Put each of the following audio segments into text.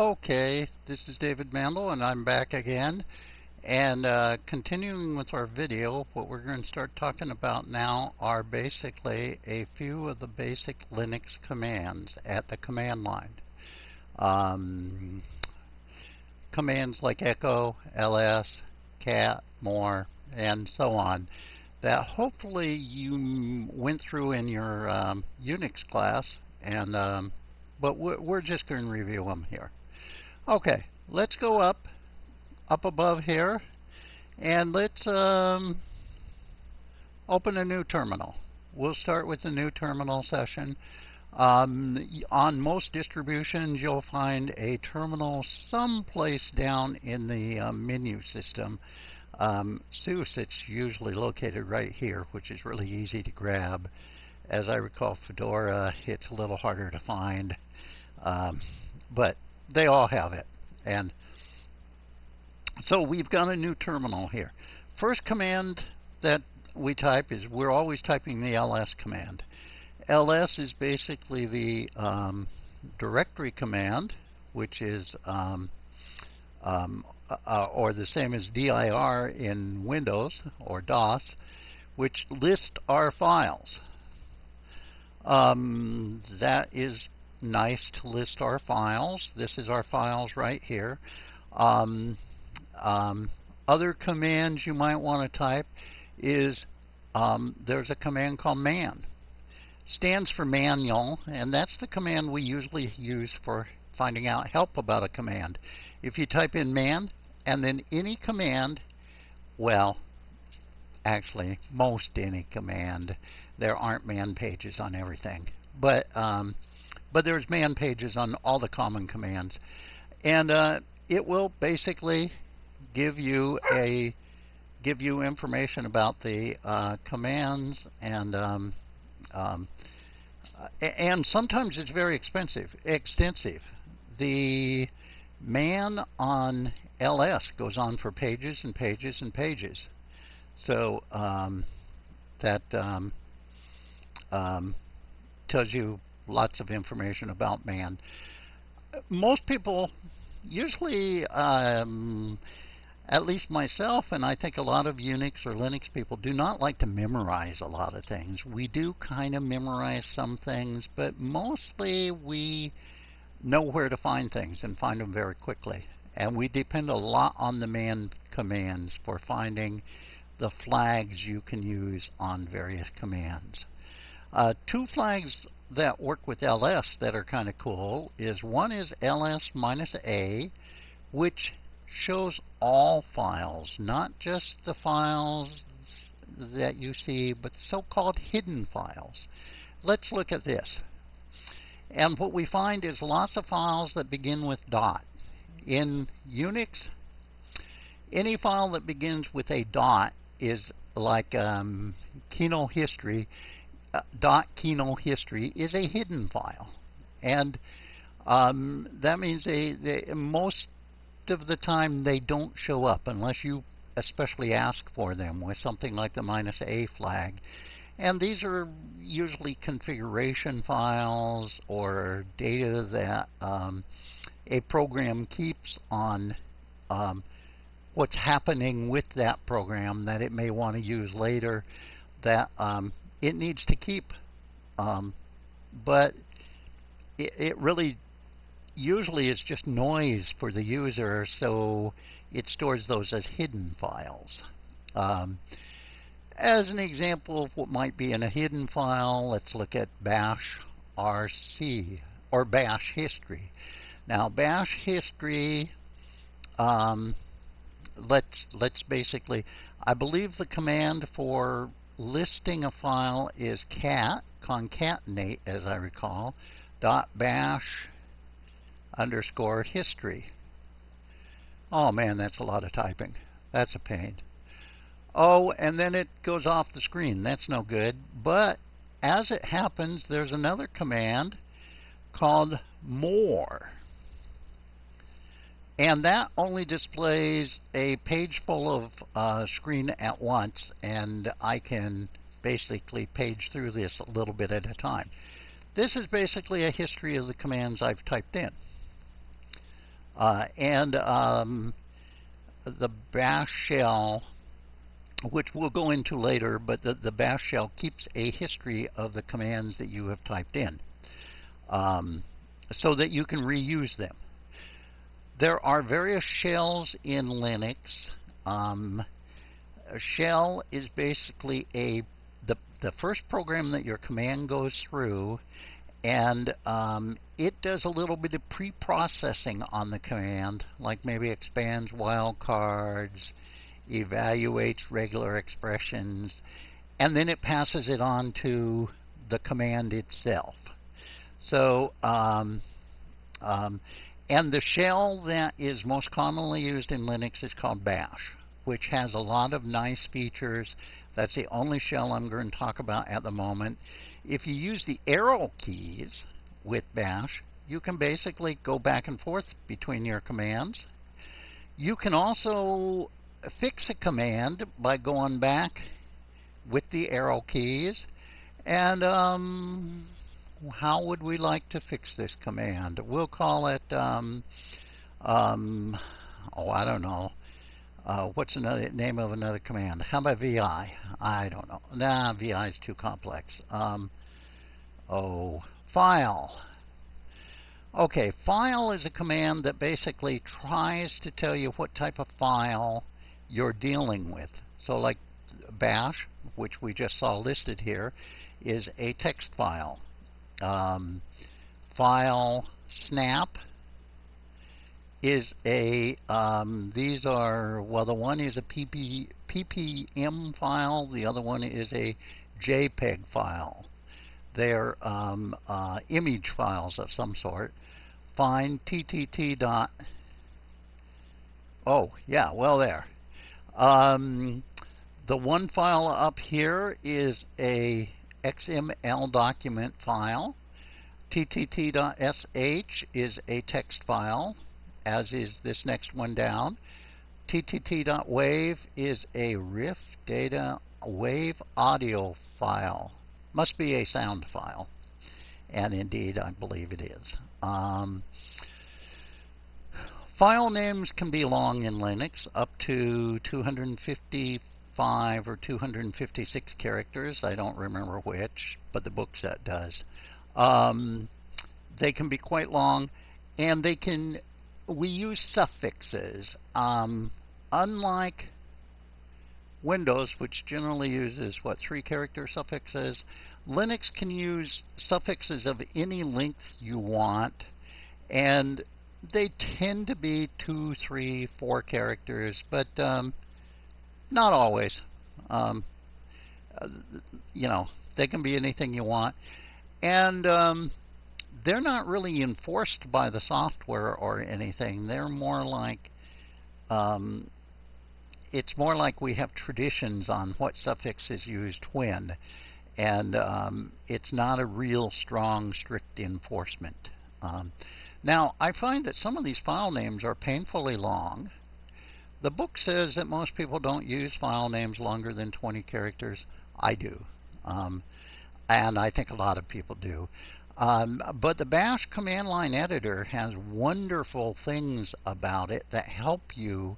Okay, this is David Mandel and I'm back again. And uh, continuing with our video, what we're going to start talking about now are basically a few of the basic Linux commands at the command line. Um, commands like echo, ls, cat, more, and so on that hopefully you went through in your um, Unix class and um, but we're just going to review them here. Okay, let's go up, up above here, and let's um, open a new terminal. We'll start with the new terminal session. Um, on most distributions, you'll find a terminal someplace down in the uh, menu system. Um, SUSE, it's usually located right here, which is really easy to grab. As I recall, Fedora, it's a little harder to find. Um, but they all have it. And so we've got a new terminal here. First command that we type is we're always typing the ls command. ls is basically the um, directory command, which is um, um, uh, or the same as dir in Windows or DOS, which list our files. Um, that is nice to list our files. This is our files right here. Um, um, other commands you might want to type is um, there's a command called man. Stands for manual, and that's the command we usually use for finding out help about a command. If you type in man and then any command, well, actually, most any command, there aren't man pages on everything. But um, but there's man pages on all the common commands. And uh, it will basically give you a give you information about the uh, commands and um, um, and sometimes it's very expensive extensive the man on ls goes on for pages and pages and pages so um, that um, um, tells you lots of information about man. Most people, usually, um, at least myself, and I think a lot of Unix or Linux people, do not like to memorize a lot of things. We do kind of memorize some things, but mostly we know where to find things and find them very quickly. And we depend a lot on the man commands for finding the flags you can use on various commands. Uh, two flags that work with ls that are kind of cool is one is ls minus a, which shows all files, not just the files that you see, but so-called hidden files. Let's look at this. And what we find is lots of files that begin with dot. In Unix, any file that begins with a dot is like um, Kino history uh, .kino history is a hidden file, and um, that means they, they, most of the time they don't show up unless you especially ask for them with something like the minus a flag. And these are usually configuration files or data that um, a program keeps on um, what's happening with that program that it may want to use later that um, it needs to keep. Um, but it, it really usually it's just noise for the user, so it stores those as hidden files. Um, as an example of what might be in a hidden file, let's look at bash rc or bash history. Now bash history, um, let's let's basically, I believe the command for listing a file is cat, concatenate as I recall, dot bash underscore history. Oh man, that's a lot of typing. That's a pain. Oh, and then it goes off the screen. That's no good. But as it happens, there's another command called more. And that only displays a page full of uh, screen at once, and I can basically page through this a little bit at a time. This is basically a history of the commands I've typed in. Uh, and um, the bash shell, which we'll go into later, but the, the bash shell keeps a history of the commands that you have typed in um, so that you can reuse them. There are various shells in Linux. Um, a shell is basically a the the first program that your command goes through, and um, it does a little bit of pre-processing on the command, like maybe expands wildcards, evaluates regular expressions, and then it passes it on to the command itself. So, um, um, and the shell that is most commonly used in Linux is called bash which has a lot of nice features. That's the only shell I'm going to talk about at the moment. If you use the arrow keys with bash, you can basically go back and forth between your commands. You can also fix a command by going back with the arrow keys. And um, how would we like to fix this command? We'll call it, um, um, oh, I don't know, uh, what's another name of another command? How about VI? I don't know. Nah, VI is too complex. Um, oh, file. Okay, file is a command that basically tries to tell you what type of file you're dealing with. So like bash, which we just saw listed here, is a text file. Um, file snap is a, um, these are, well, the one is a PP, PPM file, the other one is a JPEG file. They're um, uh, image files of some sort. Find ttt dot. Oh, yeah, well, there. Um, the one file up here is a XML document file. ttt.sh is a text file as is this next one down. ttt.wave is a RIFF data wave audio file. Must be a sound file. And indeed, I believe it is. Um, file names can be long in Linux, up to 255 or 256 characters. I don't remember which, but the book set does. Um, they can be quite long, and they can we use suffixes. Um, unlike Windows, which generally uses, what, three character suffixes, Linux can use suffixes of any length you want, and they tend to be two, three, four characters, but um, not always. Um, you know, they can be anything you want. And um, they're not really enforced by the software or anything. They're more like um, it's more like we have traditions on what suffix is used when, and um, it's not a real strong, strict enforcement. Um, now, I find that some of these file names are painfully long. The book says that most people don't use file names longer than 20 characters. I do. Um, and I think a lot of people do. Um, but the Bash command line editor has wonderful things about it that help you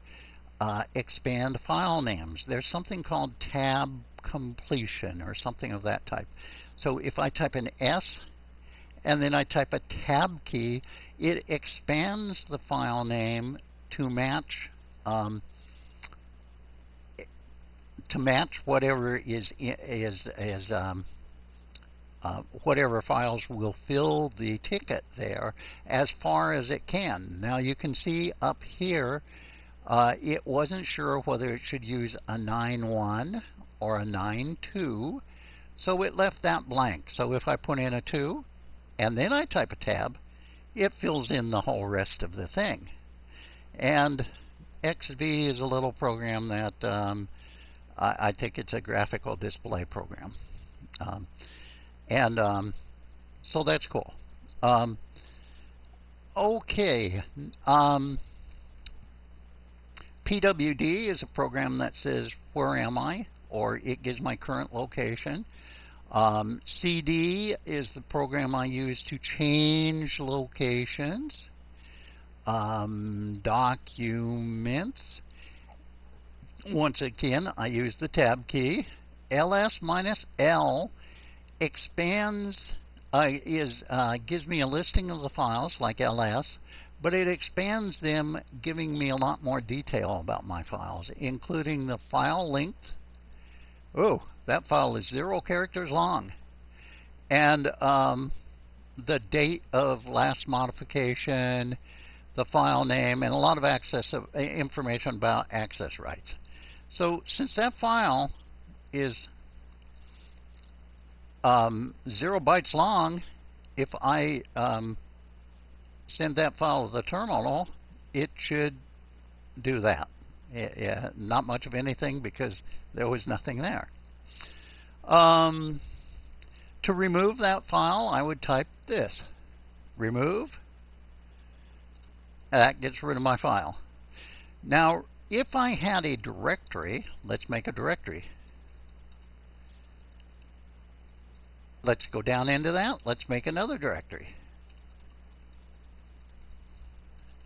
uh, expand file names. There's something called tab completion or something of that type. So if I type an S and then I type a tab key, it expands the file name to match um, to match whatever is is is um, uh, whatever files will fill the ticket there as far as it can. Now you can see up here uh, it wasn't sure whether it should use a 9.1 or a 9.2 so it left that blank. So if I put in a 2 and then I type a tab it fills in the whole rest of the thing. And XV is a little program that um, I, I, think it's a graphical display program. Um, and um, so that's cool. Um, okay. Um, PWD is a program that says, where am I? Or it gives my current location. Um, CD is the program I use to change locations. Um, documents. Once again, I use the tab key. ls minus l expands uh, is uh, gives me a listing of the files like ls, but it expands them, giving me a lot more detail about my files, including the file length. Oh, that file is zero characters long, and um, the date of last modification, the file name, and a lot of access of, uh, information about access rights. So since that file is um, zero bytes long, if I um, send that file to the terminal, it should do that. Yeah, not much of anything because there was nothing there. Um, to remove that file, I would type this. Remove. That gets rid of my file. Now, if I had a directory, let's make a directory. Let's go down into that. Let's make another directory.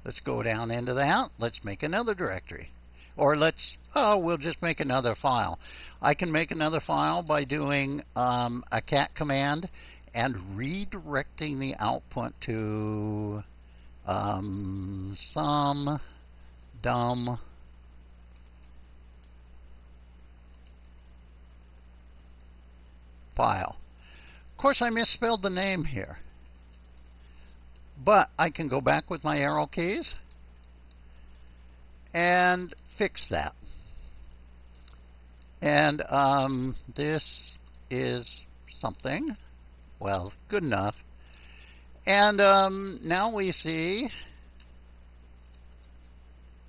Let's go down into that. Let's make another directory. Or let's, oh, we'll just make another file. I can make another file by doing um, a cat command and redirecting the output to um, some dumb file. Of course, I misspelled the name here. But I can go back with my arrow keys and fix that. And um, this is something, well, good enough. And um, now we see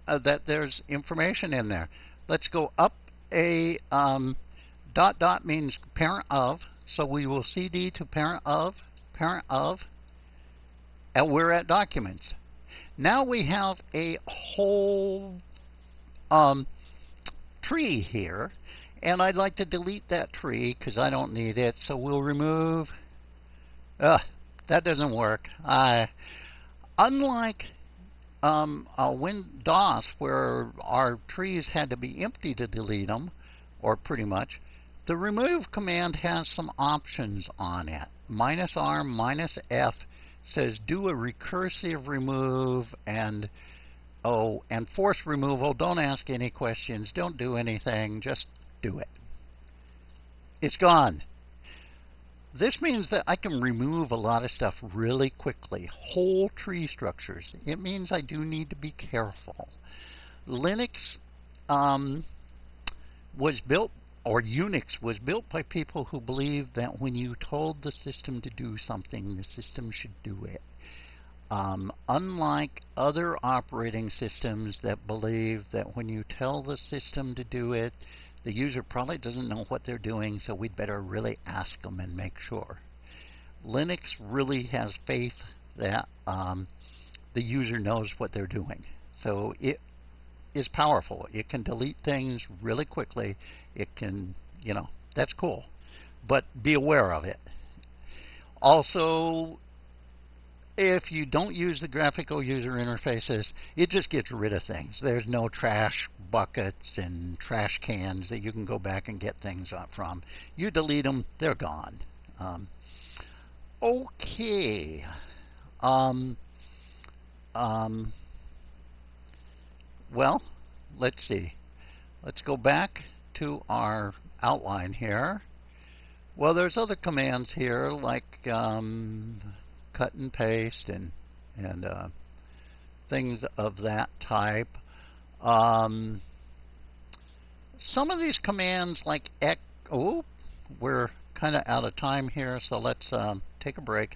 uh, that there's information in there. Let's go up a um, dot dot means parent of, so we will cd to parent of, parent of, and we're at documents. Now we have a whole um, tree here, and I'd like to delete that tree because I don't need it, so we'll remove. Ugh, that doesn't work. I, unlike um, uh, Win-DOS, where our trees had to be empty to delete them, or pretty much, the remove command has some options on it. Minus R, minus F says do a recursive remove and oh and force removal. Don't ask any questions. Don't do anything. Just do it. It's gone. This means that I can remove a lot of stuff really quickly. Whole tree structures. It means I do need to be careful. Linux um, was built or Unix was built by people who believed that when you told the system to do something, the system should do it. Um, unlike other operating systems that believe that when you tell the system to do it, the user probably doesn't know what they're doing, so we'd better really ask them and make sure. Linux really has faith that um, the user knows what they're doing. So it is powerful. It can delete things really quickly. It can, you know, that's cool. But be aware of it. Also, if you don't use the graphical user interfaces, it just gets rid of things. There's no trash buckets and trash cans that you can go back and get things from. You delete them, they're gone. Um, okay. Um, um, well, let's see. Let's go back to our outline here. Well, there's other commands here like um, cut and paste and and uh, things of that type. Um, some of these commands like oh, we're kind of out of time here, so let's um, take a break.